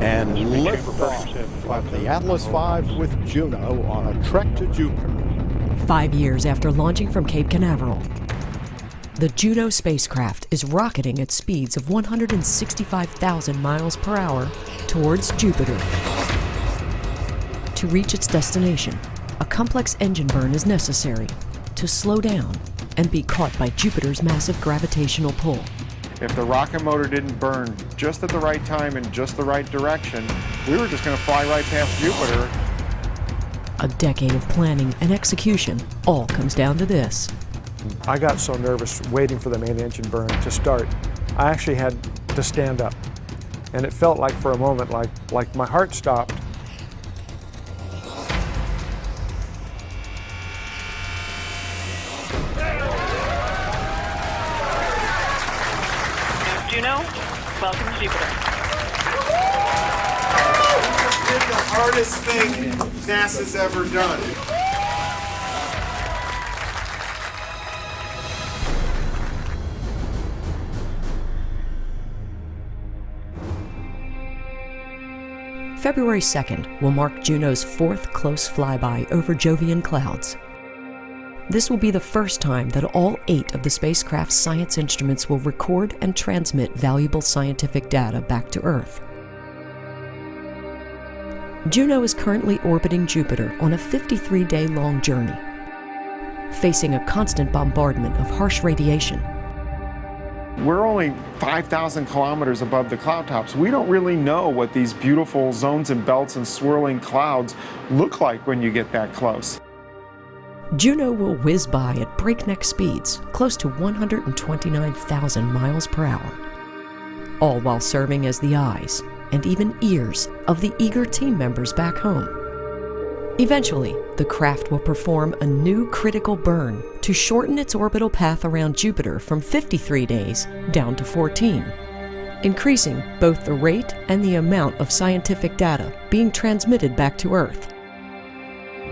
and liftoff of the Atlas V with Juno on a trek to Jupiter. Five years after launching from Cape Canaveral, the Juno spacecraft is rocketing at speeds of 165,000 miles per hour towards Jupiter. To reach its destination, a complex engine burn is necessary to slow down and be caught by Jupiter's massive gravitational pull. If the rocket motor didn't burn just at the right time in just the right direction, we were just going to fly right past Jupiter. A decade of planning and execution all comes down to this. I got so nervous waiting for the main engine burn to start, I actually had to stand up. And it felt like for a moment like, like my heart stopped NASA's ever done. February 2nd will mark Juno's fourth close flyby over Jovian clouds. This will be the first time that all eight of the spacecraft's science instruments will record and transmit valuable scientific data back to Earth. Juno is currently orbiting Jupiter on a 53-day long journey, facing a constant bombardment of harsh radiation we're only 5,000 kilometers above the cloud tops. We don't really know what these beautiful zones and belts and swirling clouds look like when you get that close. Juno will whiz by at breakneck speeds, close to 129,000 miles per hour, all while serving as the eyes and even ears of the eager team members back home. Eventually, the craft will perform a new critical burn to shorten its orbital path around Jupiter from 53 days down to 14, increasing both the rate and the amount of scientific data being transmitted back to Earth.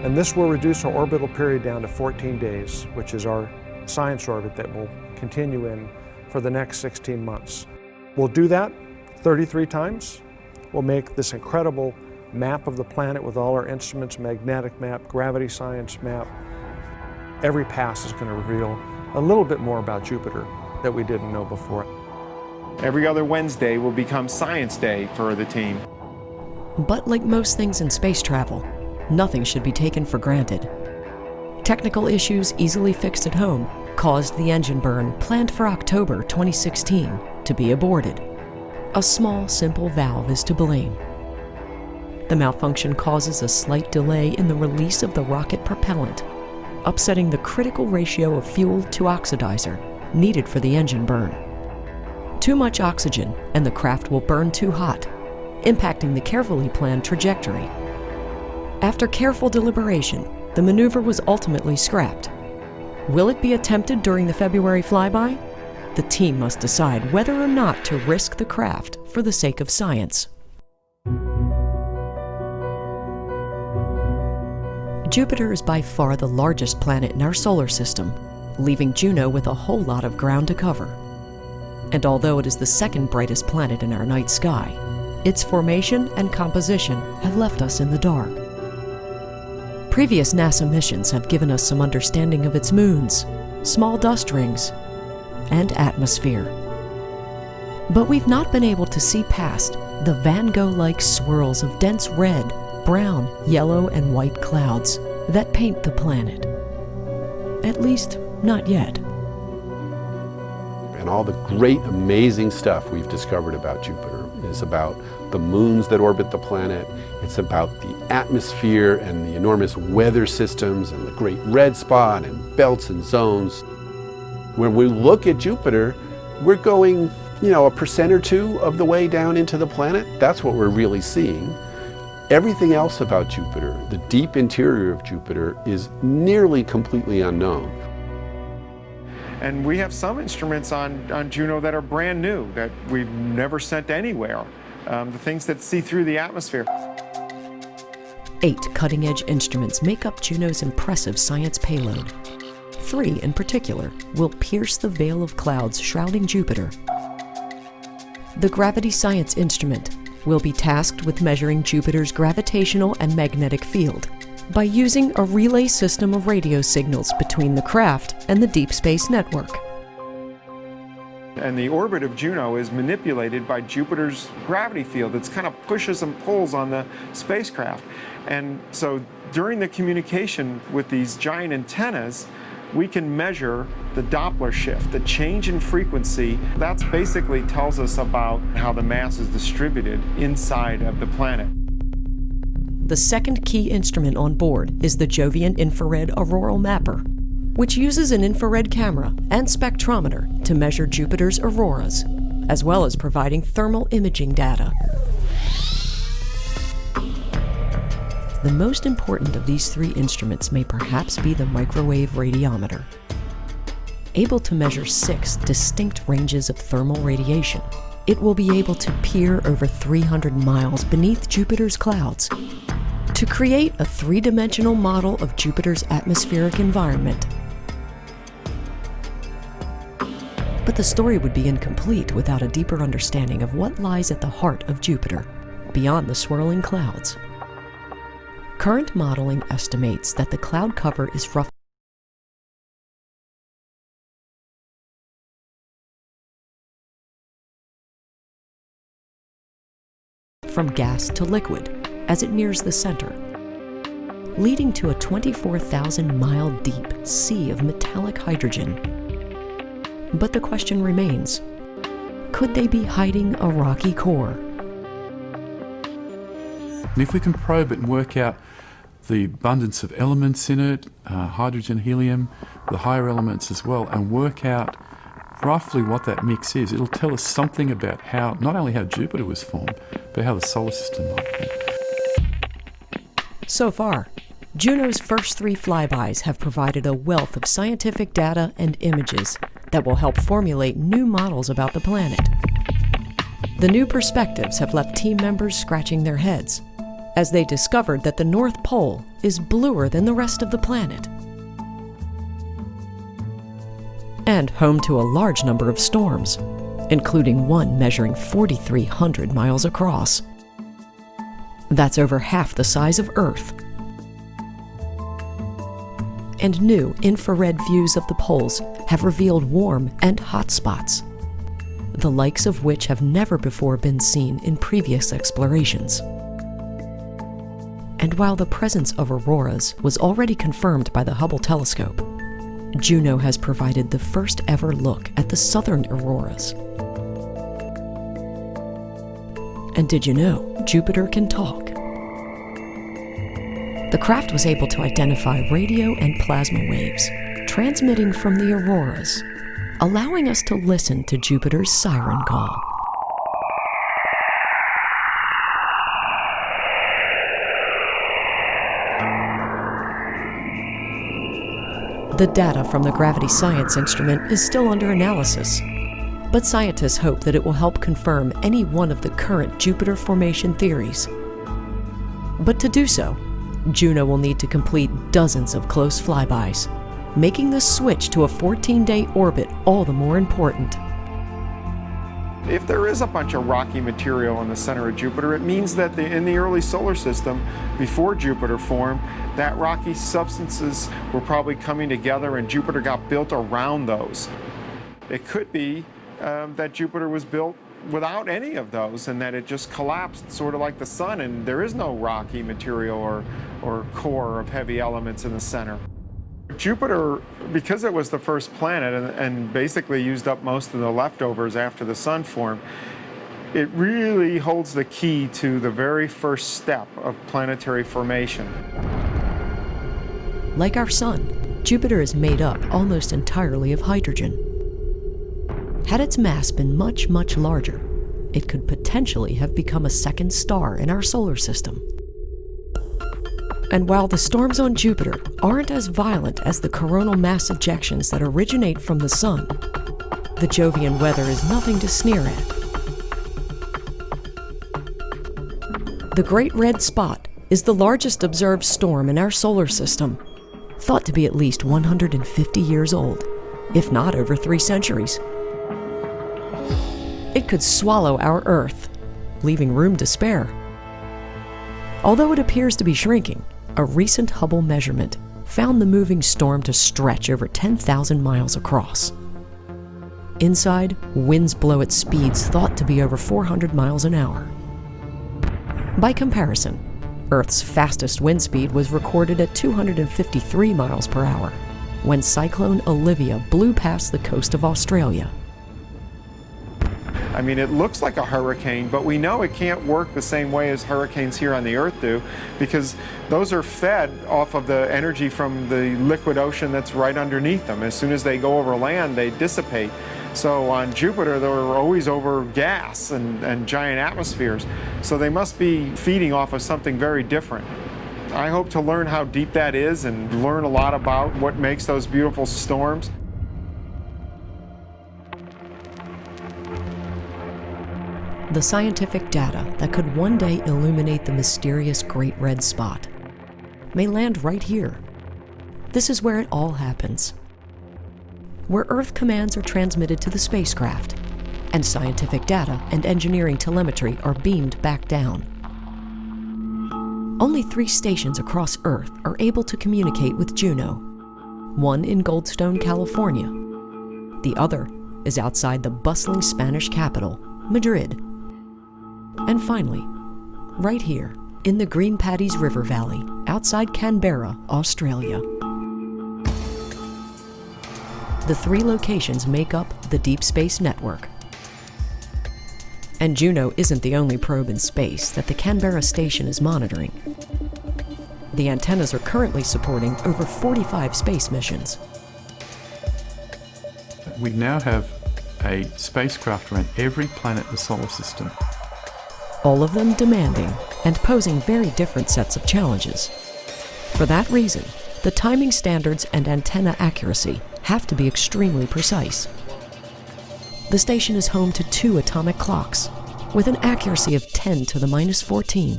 And this will reduce our orbital period down to 14 days, which is our science orbit that will continue in for the next 16 months. We'll do that 33 times. We'll make this incredible map of the planet with all our instruments, magnetic map, gravity science map. Every pass is going to reveal a little bit more about Jupiter that we didn't know before. Every other Wednesday will become Science Day for the team. But like most things in space travel, nothing should be taken for granted. Technical issues easily fixed at home caused the engine burn planned for October 2016 to be aborted. A small, simple valve is to blame. The malfunction causes a slight delay in the release of the rocket propellant, upsetting the critical ratio of fuel to oxidizer needed for the engine burn. Too much oxygen and the craft will burn too hot, impacting the carefully planned trajectory. After careful deliberation, the maneuver was ultimately scrapped. Will it be attempted during the February flyby? The team must decide whether or not to risk the craft for the sake of science. Jupiter is by far the largest planet in our solar system, leaving Juno with a whole lot of ground to cover. And although it is the second brightest planet in our night sky, its formation and composition have left us in the dark. Previous NASA missions have given us some understanding of its moons, small dust rings, and atmosphere. But we've not been able to see past the Van Gogh-like swirls of dense red brown, yellow, and white clouds that paint the planet. At least, not yet. And all the great, amazing stuff we've discovered about Jupiter is about the moons that orbit the planet. It's about the atmosphere and the enormous weather systems and the great red spot and belts and zones. When we look at Jupiter, we're going, you know, a percent or two of the way down into the planet. That's what we're really seeing. Everything else about Jupiter, the deep interior of Jupiter, is nearly completely unknown. And we have some instruments on, on Juno that are brand new, that we've never sent anywhere. Um, the things that see through the atmosphere. Eight cutting-edge instruments make up Juno's impressive science payload. Three, in particular, will pierce the veil of clouds shrouding Jupiter. The Gravity Science Instrument will be tasked with measuring Jupiter's gravitational and magnetic field by using a relay system of radio signals between the craft and the Deep Space Network. And the orbit of Juno is manipulated by Jupiter's gravity field. It's kind of pushes and pulls on the spacecraft. And so during the communication with these giant antennas, we can measure the Doppler shift, the change in frequency. That basically tells us about how the mass is distributed inside of the planet. The second key instrument on board is the Jovian Infrared Auroral Mapper, which uses an infrared camera and spectrometer to measure Jupiter's auroras, as well as providing thermal imaging data. The most important of these three instruments may perhaps be the microwave radiometer. Able to measure six distinct ranges of thermal radiation, it will be able to peer over 300 miles beneath Jupiter's clouds to create a three-dimensional model of Jupiter's atmospheric environment. But the story would be incomplete without a deeper understanding of what lies at the heart of Jupiter, beyond the swirling clouds. Current modeling estimates that the cloud cover is roughly from gas to liquid as it nears the center, leading to a 24,000 mile deep sea of metallic hydrogen. But the question remains, could they be hiding a rocky core? And if we can probe it and work out the abundance of elements in it, uh, hydrogen, helium, the higher elements as well, and work out roughly what that mix is, it'll tell us something about how, not only how Jupiter was formed, but how the solar system might be. So far, Juno's first three flybys have provided a wealth of scientific data and images that will help formulate new models about the planet. The new perspectives have left team members scratching their heads as they discovered that the North Pole is bluer than the rest of the planet. And home to a large number of storms, including one measuring 4,300 miles across. That's over half the size of Earth. And new infrared views of the poles have revealed warm and hot spots, the likes of which have never before been seen in previous explorations. And while the presence of auroras was already confirmed by the Hubble telescope, Juno has provided the first ever look at the southern auroras. And did you know Jupiter can talk? The craft was able to identify radio and plasma waves transmitting from the auroras, allowing us to listen to Jupiter's siren call. The data from the gravity science instrument is still under analysis, but scientists hope that it will help confirm any one of the current Jupiter formation theories. But to do so, Juno will need to complete dozens of close flybys, making the switch to a 14-day orbit all the more important. If there is a bunch of rocky material in the center of Jupiter, it means that the, in the early solar system, before Jupiter formed, that rocky substances were probably coming together and Jupiter got built around those. It could be um, that Jupiter was built without any of those and that it just collapsed sort of like the sun and there is no rocky material or, or core of heavy elements in the center. Jupiter, because it was the first planet and, and, basically used up most of the leftovers after the sun formed, it really holds the key to the very first step of planetary formation. Like our sun, Jupiter is made up almost entirely of hydrogen. Had its mass been much, much larger, it could potentially have become a second star in our solar system. And while the storms on Jupiter aren't as violent as the coronal mass ejections that originate from the Sun, the Jovian weather is nothing to sneer at. The Great Red Spot is the largest observed storm in our solar system, thought to be at least 150 years old, if not over three centuries. It could swallow our Earth, leaving room to spare. Although it appears to be shrinking, a recent Hubble measurement found the moving storm to stretch over 10,000 miles across. Inside, winds blow at speeds thought to be over 400 miles an hour. By comparison, Earth's fastest wind speed was recorded at 253 miles per hour when Cyclone Olivia blew past the coast of Australia. I mean, it looks like a hurricane, but we know it can't work the same way as hurricanes here on the Earth do because those are fed off of the energy from the liquid ocean that's right underneath them. As soon as they go over land, they dissipate. So on Jupiter, they're always over gas and, and giant atmospheres. So they must be feeding off of something very different. I hope to learn how deep that is and learn a lot about what makes those beautiful storms. The scientific data that could one day illuminate the mysterious Great Red Spot may land right here. This is where it all happens where Earth commands are transmitted to the spacecraft, and scientific data and engineering telemetry are beamed back down. Only three stations across Earth are able to communicate with Juno. One in Goldstone, California. The other is outside the bustling Spanish capital, Madrid. And finally, right here, in the Green Paddys River Valley, outside Canberra, Australia. The three locations make up the Deep Space Network. And Juno isn't the only probe in space that the Canberra station is monitoring. The antennas are currently supporting over 45 space missions. We now have a spacecraft around every planet in the solar system. All of them demanding and posing very different sets of challenges. For that reason, the timing standards and antenna accuracy have to be extremely precise. The station is home to two atomic clocks, with an accuracy of 10 to the minus 14.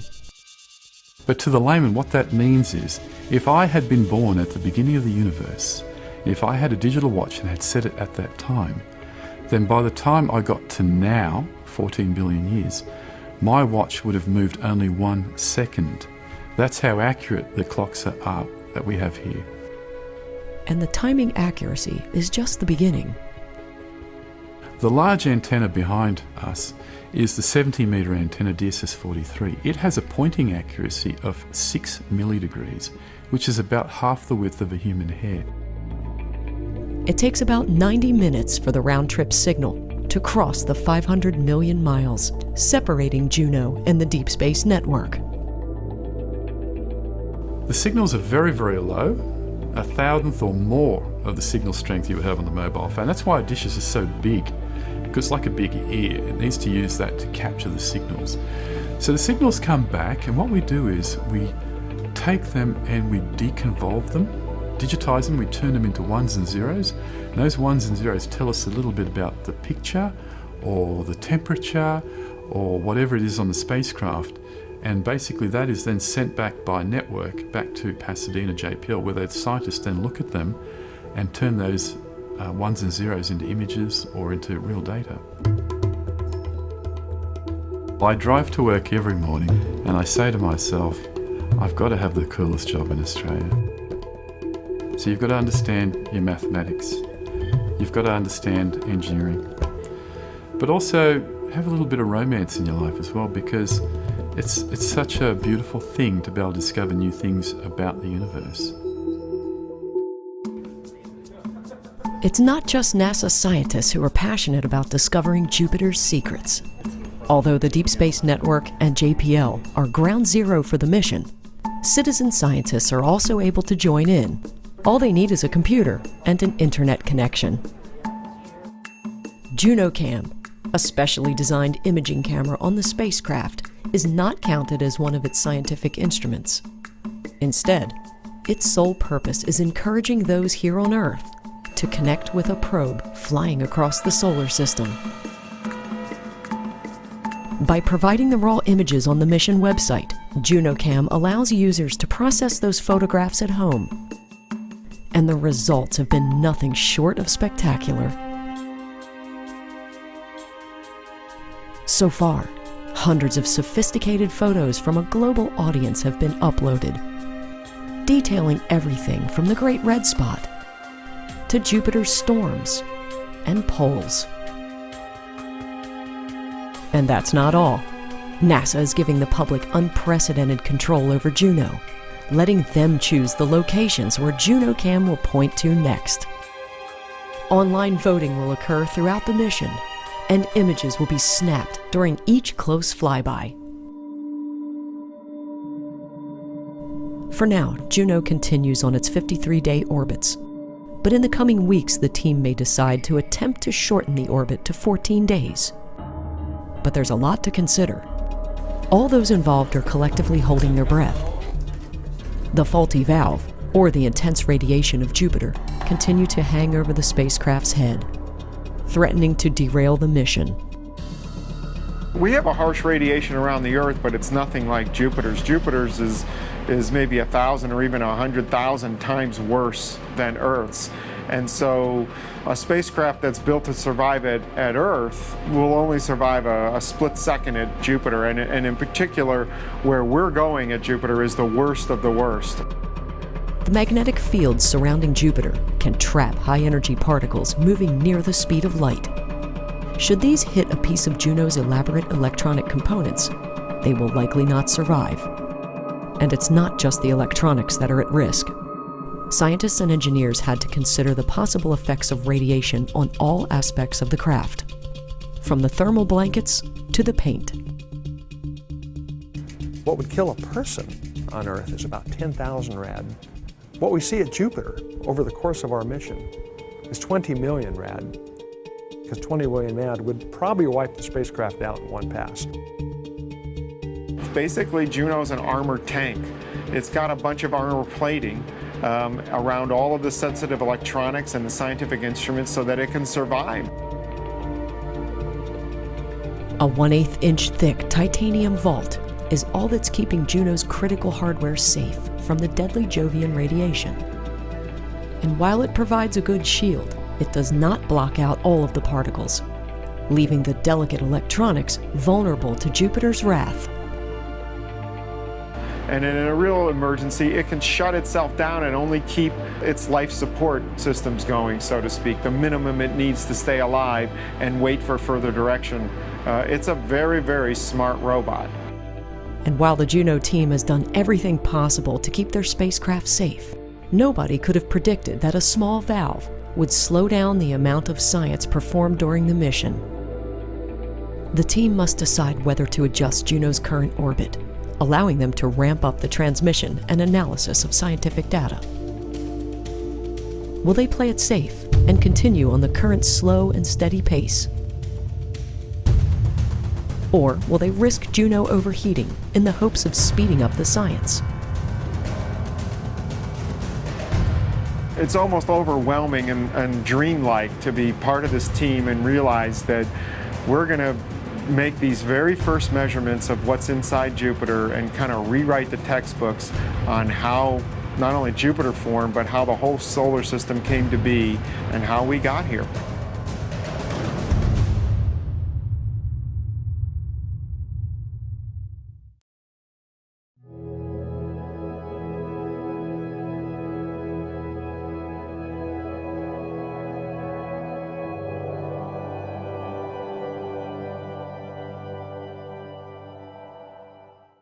But to the layman, what that means is if I had been born at the beginning of the universe, if I had a digital watch and had set it at that time, then by the time I got to now, 14 billion years, my watch would have moved only one second. That's how accurate the clocks are that we have here and the timing accuracy is just the beginning. The large antenna behind us is the 70 metre antenna DSS 43. It has a pointing accuracy of 6 millidegrees, which is about half the width of a human hair. It takes about 90 minutes for the round trip signal to cross the 500 million miles separating Juno and the Deep Space Network. The signals are very, very low, a thousandth or more of the signal strength you would have on the mobile phone. That's why dishes are so big, because it's like a big ear. It needs to use that to capture the signals. So the signals come back, and what we do is we take them and we deconvolve them, digitize them, we turn them into ones and zeros. Those ones and zeros tell us a little bit about the picture or the temperature or whatever it is on the spacecraft. And basically that is then sent back by network back to Pasadena JPL where the scientists then look at them and turn those uh, ones and zeros into images or into real data. I drive to work every morning and I say to myself, I've got to have the coolest job in Australia. So you've got to understand your mathematics. You've got to understand engineering. But also have a little bit of romance in your life as well because it's, it's such a beautiful thing to be able to discover new things about the universe. It's not just NASA scientists who are passionate about discovering Jupiter's secrets. Although the Deep Space Network and JPL are ground zero for the mission, citizen scientists are also able to join in. All they need is a computer and an internet connection. JunoCam, a specially designed imaging camera on the spacecraft, is not counted as one of its scientific instruments. Instead, its sole purpose is encouraging those here on Earth to connect with a probe flying across the solar system. By providing the raw images on the mission website, JunoCam allows users to process those photographs at home. And the results have been nothing short of spectacular. So far, Hundreds of sophisticated photos from a global audience have been uploaded, detailing everything from the Great Red Spot to Jupiter's storms and poles. And that's not all. NASA is giving the public unprecedented control over Juno, letting them choose the locations where JunoCam will point to next. Online voting will occur throughout the mission, and images will be snapped during each close flyby. For now, Juno continues on its 53 day orbits. But in the coming weeks, the team may decide to attempt to shorten the orbit to 14 days. But there's a lot to consider. All those involved are collectively holding their breath. The faulty valve, or the intense radiation of Jupiter, continue to hang over the spacecraft's head, threatening to derail the mission. We have a harsh radiation around the Earth, but it's nothing like Jupiter's. Jupiter's is, is maybe a thousand or even a hundred thousand times worse than Earth's. And so a spacecraft that's built to survive at, at Earth will only survive a, a split second at Jupiter. And, and in particular, where we're going at Jupiter is the worst of the worst. The magnetic fields surrounding Jupiter can trap high energy particles moving near the speed of light. Should these hit a piece of Juno's elaborate electronic components, they will likely not survive. And it's not just the electronics that are at risk. Scientists and engineers had to consider the possible effects of radiation on all aspects of the craft, from the thermal blankets to the paint. What would kill a person on Earth is about 10,000 rad. What we see at Jupiter over the course of our mission is 20 million rad, because 20 million rad would probably wipe the spacecraft out in one pass. Basically, Juno's an armored tank. It's got a bunch of armor plating um, around all of the sensitive electronics and the scientific instruments so that it can survive. A 1 8 inch thick titanium vault is all that's keeping Juno's critical hardware safe from the deadly Jovian radiation. And while it provides a good shield, it does not block out all of the particles, leaving the delicate electronics vulnerable to Jupiter's wrath. And in a real emergency, it can shut itself down and only keep its life support systems going, so to speak, the minimum it needs to stay alive and wait for further direction. Uh, it's a very, very smart robot. And while the Juno team has done everything possible to keep their spacecraft safe, nobody could have predicted that a small valve would slow down the amount of science performed during the mission. The team must decide whether to adjust Juno's current orbit, allowing them to ramp up the transmission and analysis of scientific data. Will they play it safe and continue on the current slow and steady pace? Or will they risk Juno overheating in the hopes of speeding up the science? It's almost overwhelming and, and dreamlike to be part of this team and realize that we're going to make these very first measurements of what's inside Jupiter and kind of rewrite the textbooks on how not only Jupiter formed, but how the whole solar system came to be and how we got here.